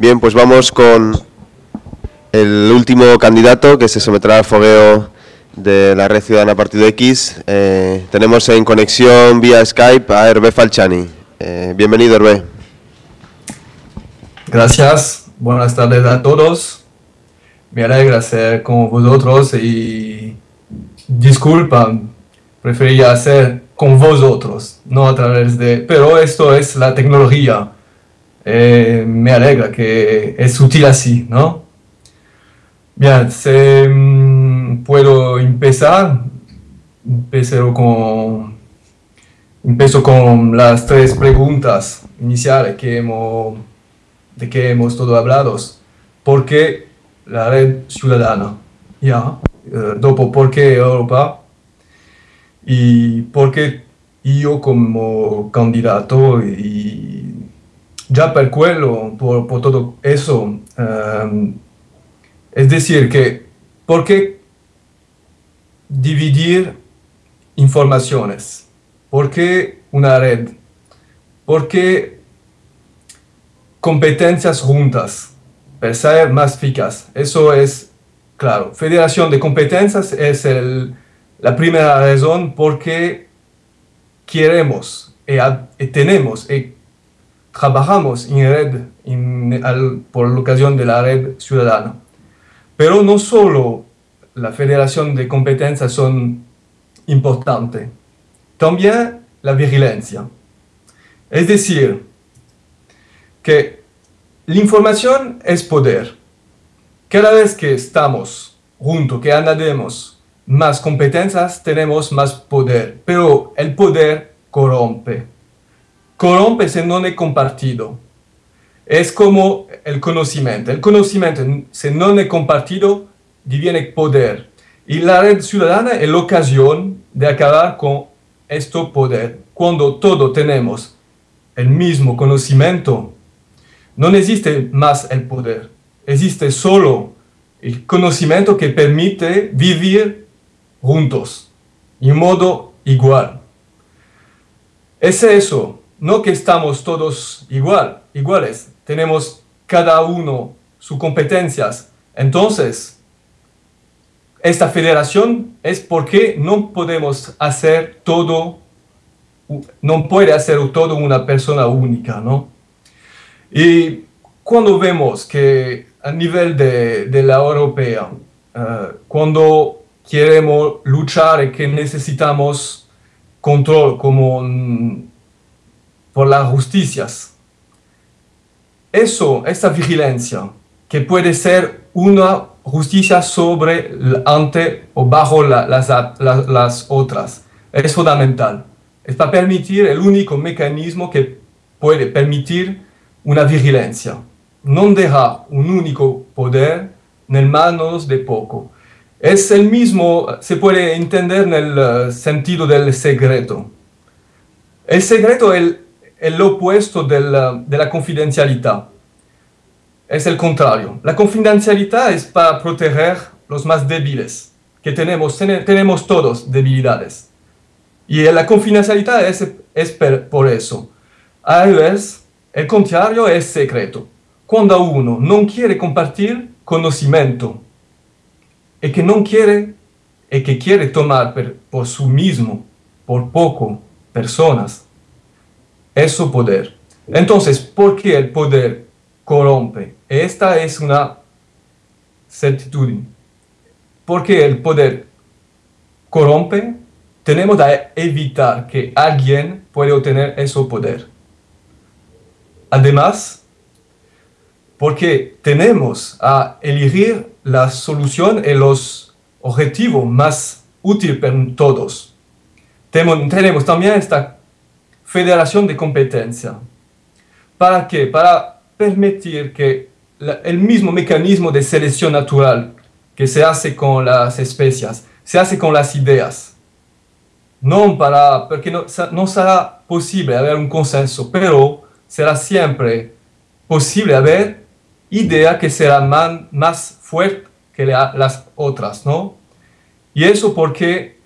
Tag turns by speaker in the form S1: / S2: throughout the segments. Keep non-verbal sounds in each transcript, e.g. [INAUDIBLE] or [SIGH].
S1: Bien, pues vamos con el último candidato que se someterá al fogueo de la Red Ciudadana Partido X. Eh, tenemos en conexión vía Skype a Hervé Falciani. Eh, bienvenido, Hervé.
S2: Gracias, buenas tardes a todos. Me alegra ser con vosotros y disculpa, prefería hacer con vosotros, no a través de... Pero esto es la tecnología. Eh, me alegra que es útil así, ¿no? Bien, se, mm, puedo empezar. Empiezo con, empiezo con las tres preguntas iniciales que hemos, de que hemos todo hablado. ¿Por qué la red ciudadana? Ya. Eh, dopo, ¿por qué Europa? Y por qué yo como candidato y ya per quello, por, por todo eso, um, es decir, que ¿por qué dividir informaciones? ¿Por qué una red? ¿Por qué competencias juntas? Para ser más eficaz. Eso es claro. Federación de competencias es la primera razón por qué queremos y, y tenemos y trabajamos en red por la ocasión de la red ciudadana. Pero no solo la federación de competencias son importantes, también la vigilancia. Es decir, que la información es poder. Cada vez que estamos juntos, que añadimos más competencias, tenemos más poder. Pero el poder corrompe. Corrompe si no es compartido es como el conocimiento. El conocimiento, si no es compartido, diviene poder. Y la red ciudadana es la ocasión de acabar con este poder. Cuando todos tenemos el mismo conocimiento, no existe más el poder. Existe solo el conocimiento que permite vivir juntos, en modo igual. Es eso, no que estamos todos igual, iguales, tenemos cada uno sus competencias. Entonces, esta federación es porque no podemos hacer todo, no puede hacer todo una persona única, ¿no? Y cuando vemos que a nivel de, de la europea, uh, cuando queremos luchar y que necesitamos control como por las justicias, eso, esta vigilancia, que puede ser una justicia sobre, ante o bajo las, las, otras, es fundamental. Es para permitir el único mecanismo que puede permitir una vigilancia. No dejar un único poder en manos de poco. Es el mismo, se puede entender en el eh, sentido del secreto. El secreto es el el opuesto de la confidencialidad. Es el contrario. La confidencialidad es para proteger los más débiles, que tenemos, tenemos todos debilidades. Y la confidencialidad es, es por eso. A veces, el contrario es secreto. Cuando uno no quiere compartir conocimiento y que no quiere y que quiere tomar por, por sí mismo, por poco, personas, es su poder. Entonces, ¿por qué el poder corrompe? Esta es una certidumbre. Porque el poder corrompe, tenemos que evitar que alguien pueda obtener ese poder. Además, porque tenemos a elegir la solución y los objetivos más útiles para todos. Tenemos también esta federación de competencia. ¿Para qué? Para permitir que el mismo mecanismo de selección natural que se hace con las especies, se hace con las ideas. No para, porque no, no será posible haber un consenso, pero será siempre posible haber idea que será man, más fuerte que las otras, ¿no? Y eso porque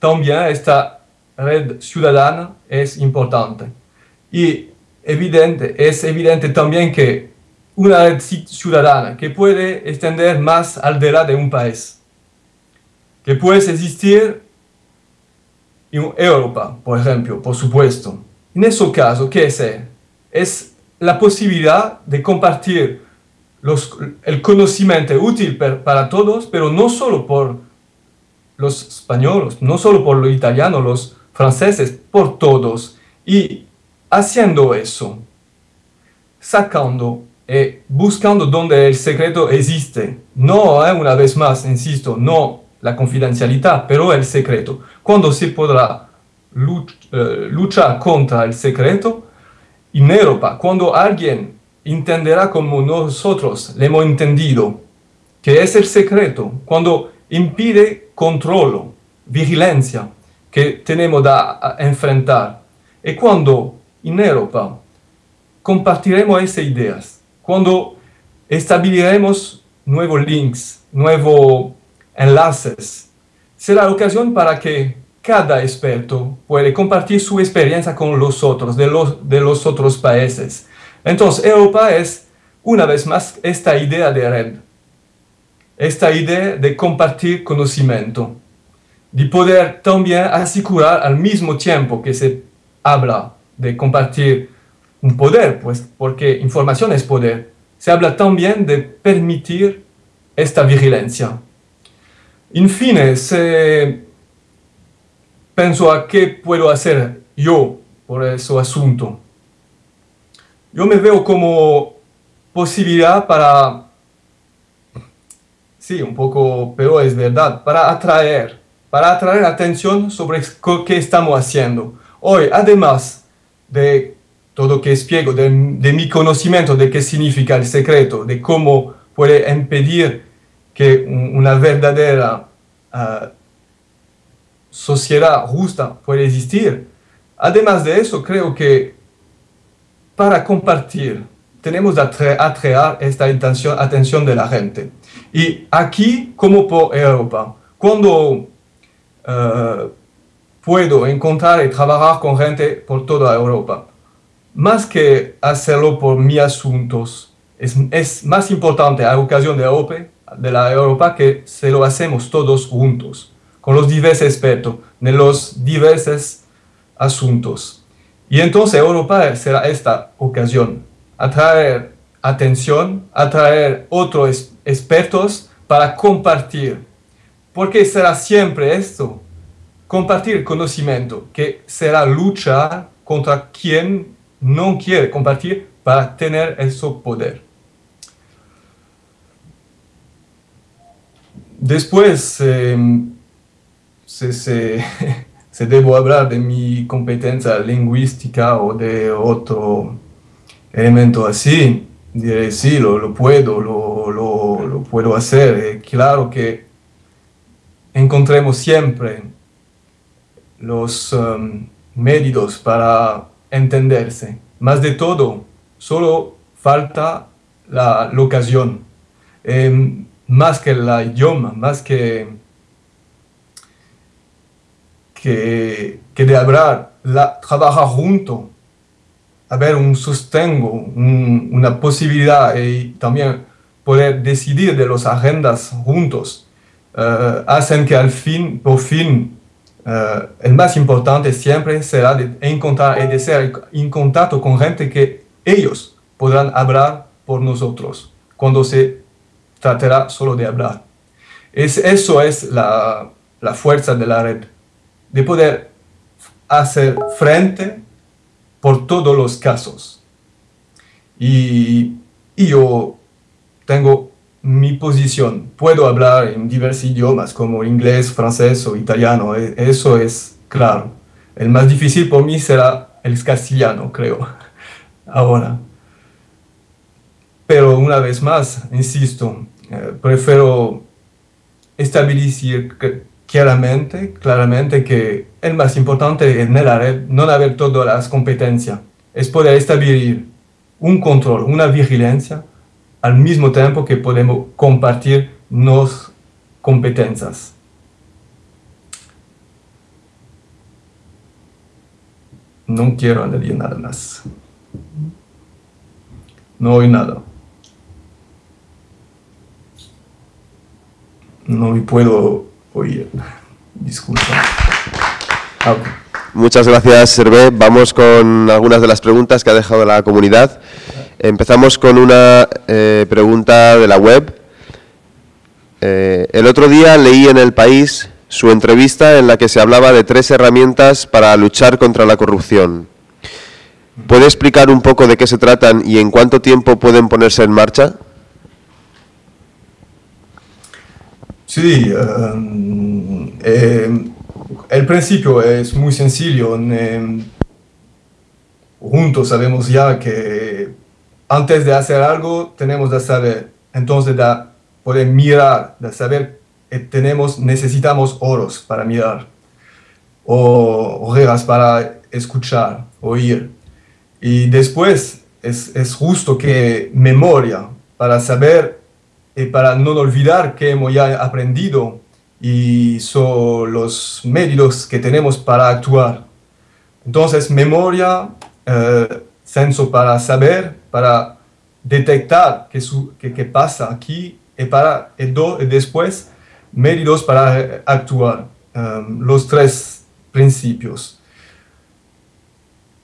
S2: también está red ciudadana es importante. Y evidente, es evidente también que una red ciudadana que puede extender más al aldera de un país, que puede existir en Europa, por ejemplo, por supuesto. En ese caso, ¿qué es? Es la posibilidad de compartir los, el conocimiento útil para todos, pero no solo por los españoles, no solo por los italianos, los franceses, por todos. Y haciendo eso, sacando eh, buscando donde el secreto existe. No, eh, una vez más, insisto, no la confidencialidad, pero el secreto. Cuando se podrá eh, luchar contra el secreto, en Europa, cuando alguien entenderá como nosotros le hemos entendido, que es el secreto, cuando impide control, vigilancia que tenemos a enfrentar, y cuando en Europa compartiremos esas ideas, cuando estableceremos nuevos links, nuevos enlaces, será la ocasión para que cada experto pueda compartir su experiencia con los otros, de los, de los otros países. Entonces, Europa es, una vez más, esta idea de red, esta idea de compartir conocimiento, de poder también asegurar al mismo tiempo que se habla de compartir un poder, pues porque información es poder. Se habla también de permitir esta vigilancia. En fin, se pienso a qué puedo hacer yo por ese asunto. Yo me veo como posibilidad para, sí, un poco, pero es verdad, para atraer, para atraer atención sobre qué estamos haciendo. Hoy, además de todo que explico de, de, mi conocimiento de qué significa el secreto, de cómo puede impedir que una verdadera uh, sociedad justa pueda existir. Además de eso, creo que para compartir tenemos que atraer esta atención de la gente. Y aquí, como por Europa, cuando uh, puedo encontrar y trabajar con gente por toda Europa, más que hacerlo por mis asuntos, es, es, más importante a ocasión de la, de la Europa que se lo hacemos todos juntos, con los diversos expertos de los diversos asuntos. Y entonces Europa será esta ocasión, atraer atención, atraer otros expertos para compartir. Porque será siempre esto, compartir conocimiento, que será luchar contra quien no quiere compartir para tener ese poder. Después, em, se, [LAUGHS] se, debo hablar de mi competencia lingüística o de otro elemento así, diré sí, lo, puedo, lo, puedo hacer. Eh, claro que encontremos siempre los um, medios para entenderse. Más de todo, solo falta la, ocasión. Em, más que el idioma, más que, que, de hablar, la, trabajar junto, haber un sostengo, una posibilidad y también poder decidir de las agendas juntos, eh, hacen que al fin, por fin, Uh, el más importante siempre será de encontrar y de ser en contacto con gente que ellos podrán hablar por nosotros cuando se tratará solo de hablar. Es, eso es la, la fuerza de la red, de poder hacer frente por todos los casos. Y yo tengo mi posición. Puedo hablar en diversos idiomas como inglés, francés o italiano, e, eso es claro. El más difícil por mí será el castellano, creo, [LAUGHS] ahora. Pero una vez más, insisto, eh, prefiero establecer claramente, claramente que el más importante en la red no haber todas las competencias, es poder establecer un control, una vigilancia al mismo tiempo que podemos compartir nos competencias. No quiero añadir nada más. No hay nada. No me puedo oír. Disculpa.
S1: Ah, Muchas gracias, Hervé. Vamos con algunas de las preguntas que ha dejado la comunidad. Empezamos con una eh, pregunta de la web. Eh, el otro día leí en El País su entrevista en la que se hablaba de tres herramientas para luchar contra la corrupción. ¿Puede explicar un poco de qué se tratan y en cuánto tiempo pueden ponerse en marcha?
S2: Sí, eh, el principio es muy sencillo. juntos sabemos ya que antes de hacer algo tenemos que saber, entonces de poder mirar, de saber que tenemos, necesitamos oros para mirar, o orejas para escuchar, oír. Y después es, es justo que memoria para saber y para no olvidar que hemos ya aprendido y son los medios que tenemos para actuar. Entonces, memoria, eh, senso para saber, para detectar qué, qué, pasa aquí y, para, y, después medios para actuar. Um, los tres principios.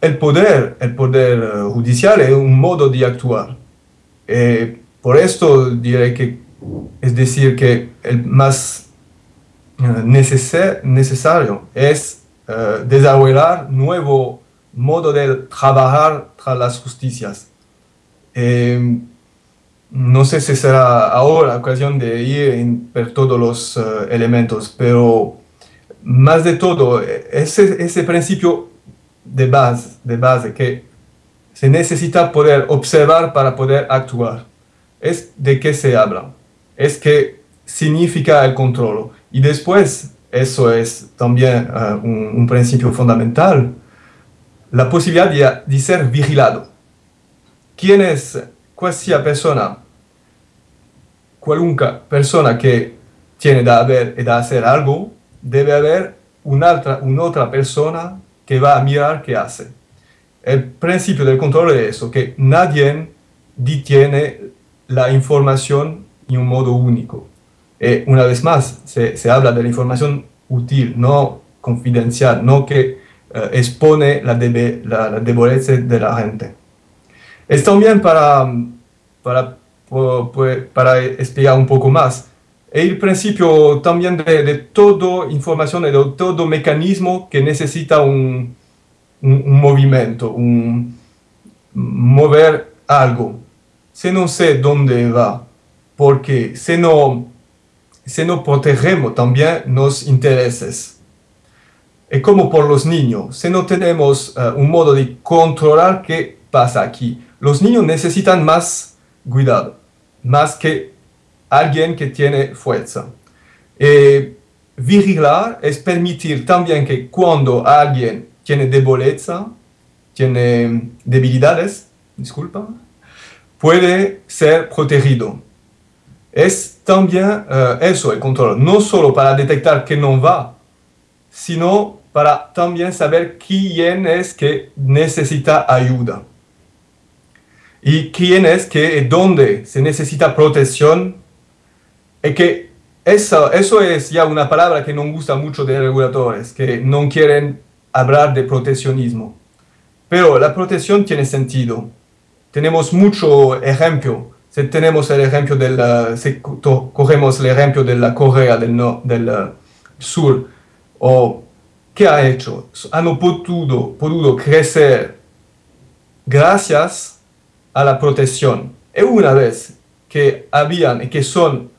S2: El poder, el poder eh, judicial es un modo de actuar. Eh, por esto diré que es decir que el más eh, necesario es uh, desarrollar nuevo modo de trabajar tras las justicias. Eh, no sé si será ahora ocasión de ir ver todos los elementos, pero más de todo, ese, ese principio de base, de base que se necesita poder observar para poder actuar. Es de qué se habla. Es que significa el control. Y después, eso es también uh, un, principio fundamental, la posibilidad de, ser vigilado. ¿Quién es persona, cualquier persona que tiene de haber y de hacer algo, debe haber una otra, una otra persona que va a mirar qué hace. El principio del control es eso, que nadie detiene la información en un modo único. Eh, una vez más, se, se, habla de la información útil, no confidencial, no que eh, expone la, debe, la, la, debilidad de la gente. Es también para, para, para explicar un poco más, el principio también de, de toda información, de todo mecanismo que necesita un, un, un movimiento, un mover algo. Si no sé dónde va, porque si no si no protegemos también los intereses. Es como por los niños, si no tenemos uh, un modo de controlar qué pasa aquí, los niños necesitan más cuidado, más que alguien que tiene fuerza. Eh, vigilar es permitir también que cuando alguien tiene debileza, tiene debilidades, disculpa, puede ser protegido es también uh, eso, el control, no solo para detectar que no va, sino para también saber quién es que necesita ayuda. Y quién es que, dónde se necesita protección. Y que eso, eso es ya una palabra que no gusta mucho de reguladores, que no quieren hablar de proteccionismo. Pero la protección tiene sentido. Tenemos mucho ejemplo si tenemos el ejemplo del, si cogemos el ejemplo de la Corea del, no, del uh, Sur, o ¿qué ha hecho? Han podido, podido crecer gracias a la protección. Y una vez que habían y que son,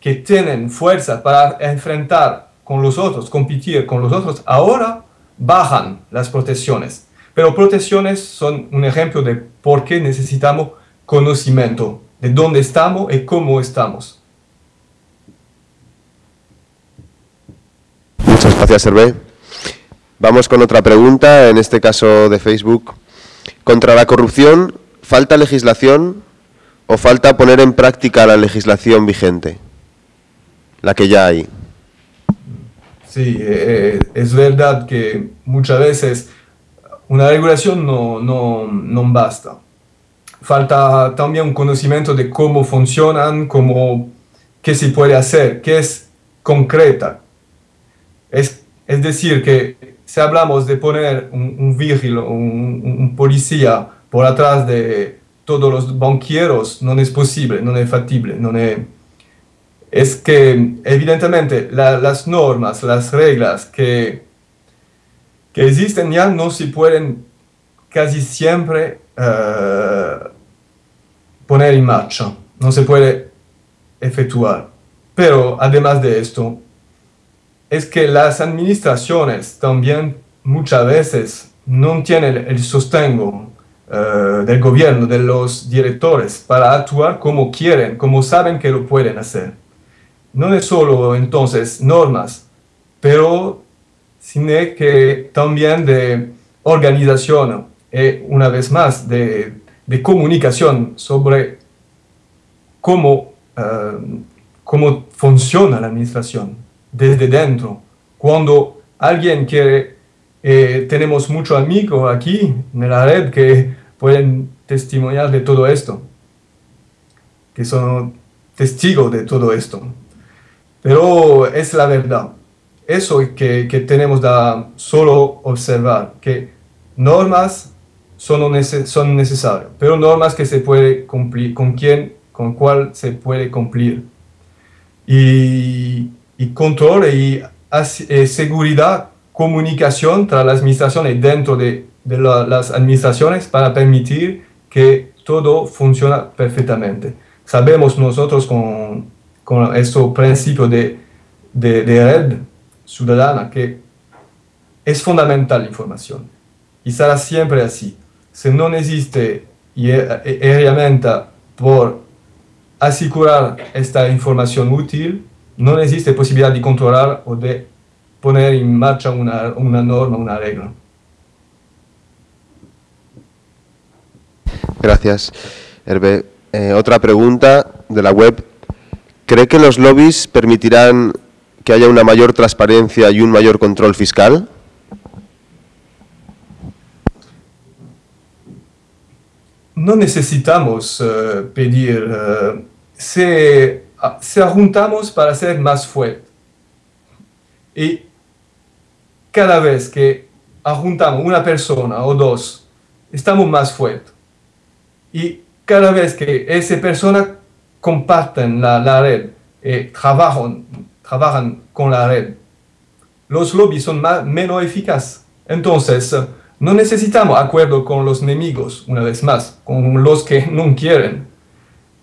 S2: que tienen fuerza para enfrentar con los otros, competir con los otros, ahora bajan las protecciones. Pero protecciones son un ejemplo de por qué necesitamos conocimiento de dónde estamos y cómo estamos.
S1: Muchas gracias, Hervé. Vamos con otra pregunta, en este caso de Facebook. ¿Contra la corrupción falta legislación o falta poner en práctica la legislación vigente? La que ya hay.
S2: Sí, eh, es verdad que muchas veces una regulación no, no, no basta falta también un conocimiento de cómo funcionan, cómo, qué se puede hacer, qué es concreta. Es, es decir, que si hablamos de poner un, un vigil, un, policía por atrás de todos los banqueros, no es posible, no es factible, no es... Es que evidentemente las normas, las reglas que, que existen ya no se pueden casi siempre uh, poner en marcha, no se puede efectuar. Pero además de esto, es que las administraciones también muchas veces no tienen el sostengo uh, del gobierno, de los directores, para actuar como quieren, como saben que lo pueden hacer. No es solo entonces normas, pero sino que también de organización y una vez más de, de comunicación sobre cómo, uh, cómo funciona la administración desde dentro. Cuando alguien quiere, eh, tenemos muchos amigos aquí en la red que pueden testimoniar de todo esto, que son testigos de todo esto. Pero es la verdad. Eso que, que tenemos que solo observar, que normas son, son necesarias, pero normas que se puede cumplir, con quién, con cuál se puede cumplir. Y y control y eh, seguridad, comunicación entre las administraciones dentro de, de las administraciones para permitir que todo funcione perfectamente. Sabemos nosotros con, con este principio de, de, red ciudadana que es fundamental la información y será siempre así. Si no existe herramienta por asegurar esta información útil, no existe posibilidad de controlar o de poner en marcha una, una norma, una regla.
S1: Gracias, Hervé. Eh, otra pregunta de la web. ¿Cree que los lobbies permitirán que haya una mayor transparencia y un mayor control fiscal?
S2: No necesitamos uh, pedir. Uh, se se juntamos para ser más fuerte. Y cada vez que juntamos una persona o dos, estamos más fuertes. Y cada vez que esa persona comparten la, red, eh, trabajan, trabajan con la red, los lobbies son más, menos eficaces. Entonces, no necesitamos acuerdo con los enemigos, una vez más, con los que [LAUGHS] no quieren.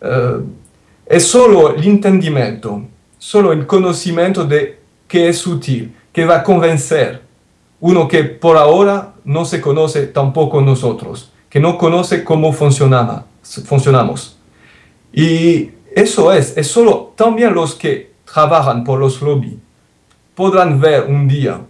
S2: Uh, es solo el entendimiento, solo el conocimiento de que es útil, que va a convencer uno que por ahora no se conoce tampoco nosotros, que no conoce cómo funcionamos. Y eso es, es solo también los que trabajan por los lobbies podrán ver un día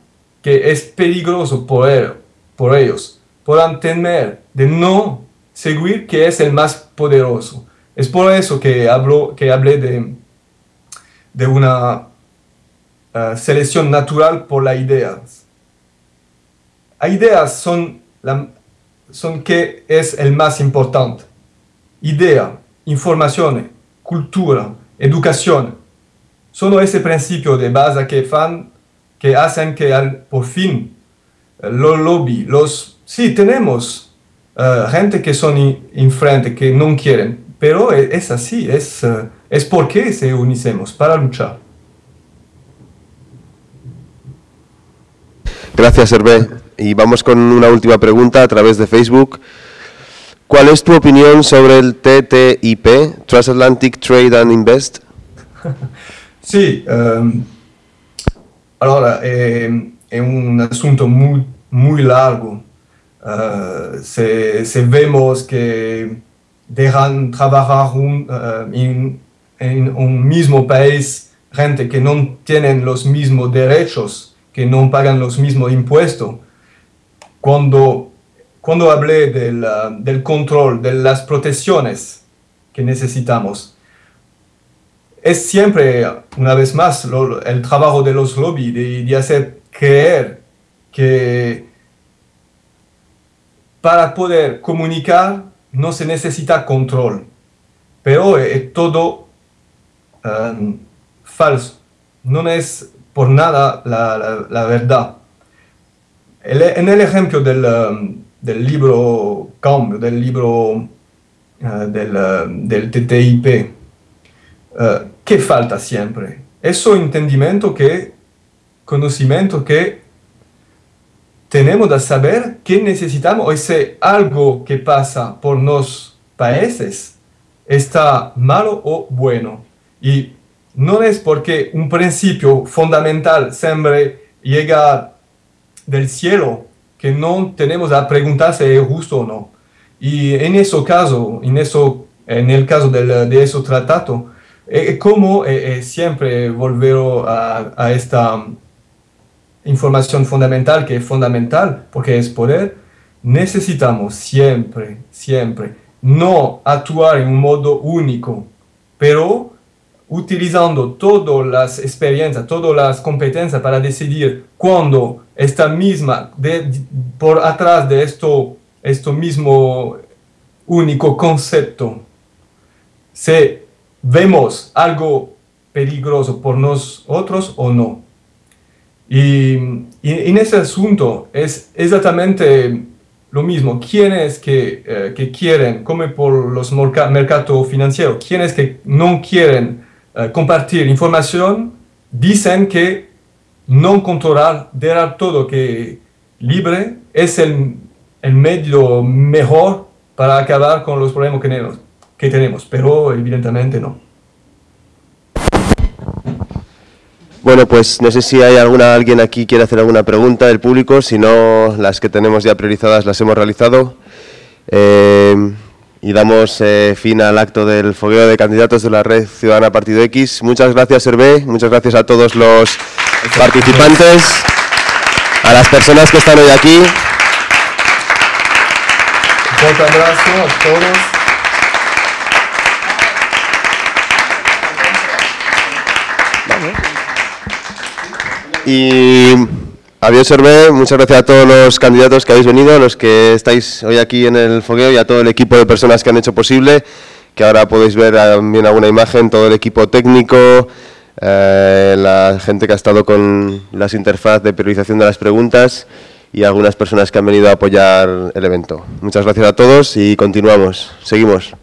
S2: que es peligroso por, por ellos, podrán temer de no seguir que es el más poderoso, es por eso que, hablo, que hablé de, de una uh, selección natural por las ideas. Las ideas son, la, son que es el más importante. Idea, información, cultura, educación. Son ese principio de base que, fan, que hacen que al, por fin los lobby, los... Sí, tenemos uh, gente que son enfrente, que no quieren, pero e, es así, es, eh, es porque se unicemos para luchar.
S1: Gracias, Hervé. Y vamos con una última pregunta a través de Facebook. ¿Cuál es tu opinión sobre el TTIP, Transatlantic Trade and Invest? [LAUGHS]
S2: Sí, um, ahora eh, un asunto muy, muy largo. Uh, se, se, vemos que dejan trabajar un, uh, en, un mismo país gente que no tienen los mismos derechos, que no pagan los mismos impuestos. Cuando, cuando hablé del, uh, del control, de las protecciones que necesitamos, es siempre, una vez más, el trabajo de los lobbies, de, hacer creer que para poder comunicar no se necesita control, pero es todo um, falso. no es por nada la, verdad. En el ejemplo del, um, del libro cambio, del libro uh, del, uh, del, TTIP, uh, ¿qué falta siempre? Eso entendimiento que, conocimiento que tenemos que saber qué necesitamos si algo que pasa por los países está malo o bueno. Y no es porque un principio fundamental siempre llega del cielo que no tenemos que preguntar si es justo o no. Y en ese caso, en, eso, en el caso del, de ese tratado, eh, como eh, eh, siempre volver a, a, esta información fundamental, que es fundamental porque es poder, necesitamos siempre, siempre, no actuar en un modo único, pero utilizando todas las experiencias, todas las competencias para decidir cuándo esta misma, por atrás de esto, esto mismo único concepto, si vemos algo peligroso por nosotros o no. Y, en ese asunto es exactamente lo mismo. Quienes que, eh, que quieren, como por los mercados financieros, quienes que no quieren eh, compartir información, dicen que no controlar, dejar todo que libre es el, medio mejor para acabar con los problemas que tenemos, que tenemos, pero evidentemente no.
S1: Bueno, pues no sé si hay alguna alguien aquí quiere hacer alguna pregunta del público, si no, las que tenemos ya priorizadas las hemos realizado. Eh, y damos eh, fin al acto del fogueo de candidatos de la Red Ciudadana Partido X. Muchas gracias, Hervé, muchas gracias a todos los participantes, a las personas que están hoy aquí.
S2: Un abrazo a todos.
S1: Y Adiós, Hervé. Muchas gracias a todos los candidatos que habéis venido, los que estáis hoy aquí en el fogueo y a todo el equipo de personas que han hecho posible, que ahora podéis ver también alguna imagen, todo el equipo técnico, eh, la gente que ha estado con las interfaz de priorización de las preguntas y algunas personas que han venido a apoyar el evento. Muchas gracias a todos y continuamos. Seguimos.